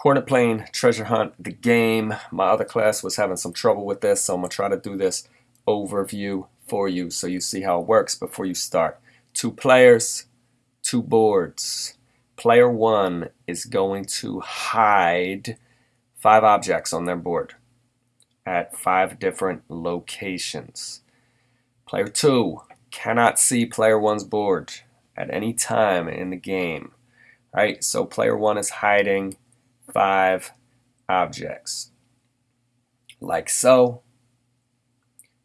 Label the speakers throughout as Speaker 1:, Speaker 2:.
Speaker 1: Coordinate plane treasure hunt, the game. My other class was having some trouble with this, so I'm going to try to do this overview for you so you see how it works before you start. Two players, two boards. Player one is going to hide five objects on their board at five different locations. Player two cannot see player one's board at any time in the game. Right, so player one is hiding five objects. Like so.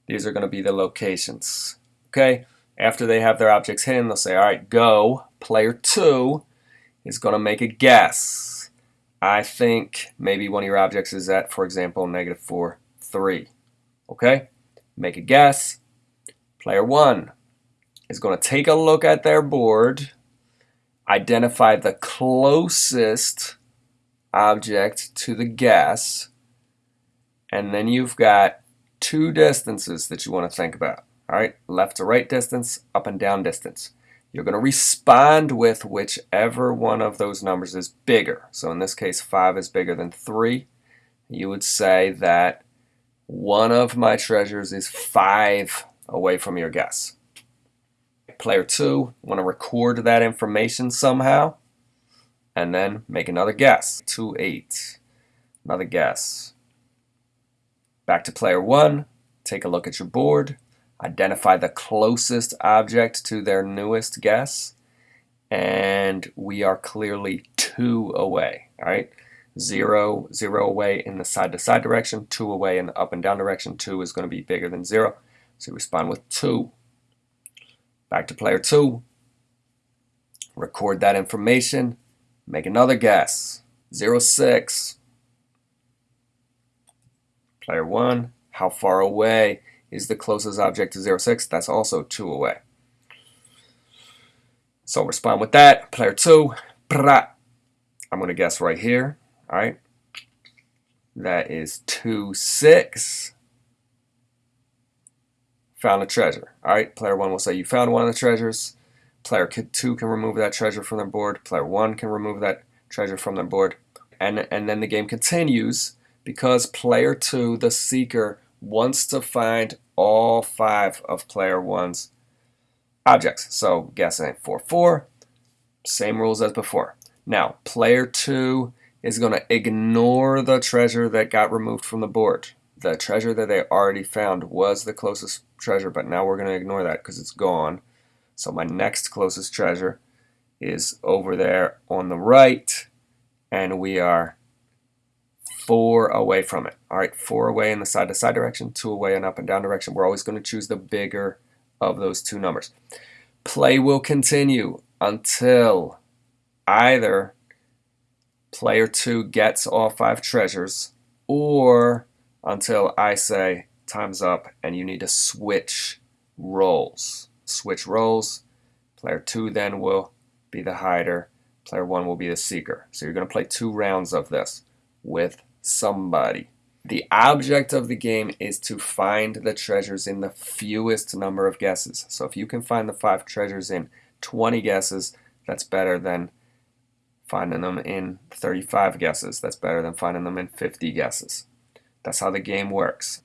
Speaker 1: These are going to be the locations. Okay, after they have their objects hidden, they'll say, all right, go. Player two is going to make a guess. I think maybe one of your objects is at, for example, negative 4, 3. Okay? Make a guess. Player 1 is going to take a look at their board, identify the closest object to the guess, and then you've got two distances that you want to think about. All right, left to right distance, up and down distance. You're going to respond with whichever one of those numbers is bigger. So in this case, 5 is bigger than 3. You would say that one of my treasures is 5 away from your guess. Player 2, want to record that information somehow and then make another guess. 2, 8. Another guess. Back to player 1. Take a look at your board. Identify the closest object to their newest guess. And we are clearly 2 away. All right. 0, 0 away in the side-to-side -side direction, 2 away in the up and down direction. 2 is going to be bigger than 0. So respond with 2. Back to player 2. Record that information. Make another guess. 0, 06. Player 1, how far away is the closest object to 0, 06? That's also 2 away. So respond with that. Player 2, I'm going to guess right here. All right. That is 2, 6. Found a treasure. All right. Player 1 will say you found one of the treasures. Player 2 can remove that treasure from their board. Player 1 can remove that treasure from their board. And, and then the game continues because player 2, the seeker, wants to find all five of player 1's objects. So guessing 4, 4, same rules as before. Now, player 2 is going to ignore the treasure that got removed from the board. The treasure that they already found was the closest treasure, but now we're going to ignore that because it's gone. So my next closest treasure is over there on the right, and we are four away from it. All right, four away in the side-to-side -side direction, two away in up and down direction. We're always going to choose the bigger of those two numbers. Play will continue until either player two gets all five treasures or until I say time's up and you need to switch roles switch roles. Player 2 then will be the hider. Player 1 will be the seeker. So you're going to play two rounds of this with somebody. The object of the game is to find the treasures in the fewest number of guesses. So if you can find the five treasures in 20 guesses, that's better than finding them in 35 guesses. That's better than finding them in 50 guesses. That's how the game works.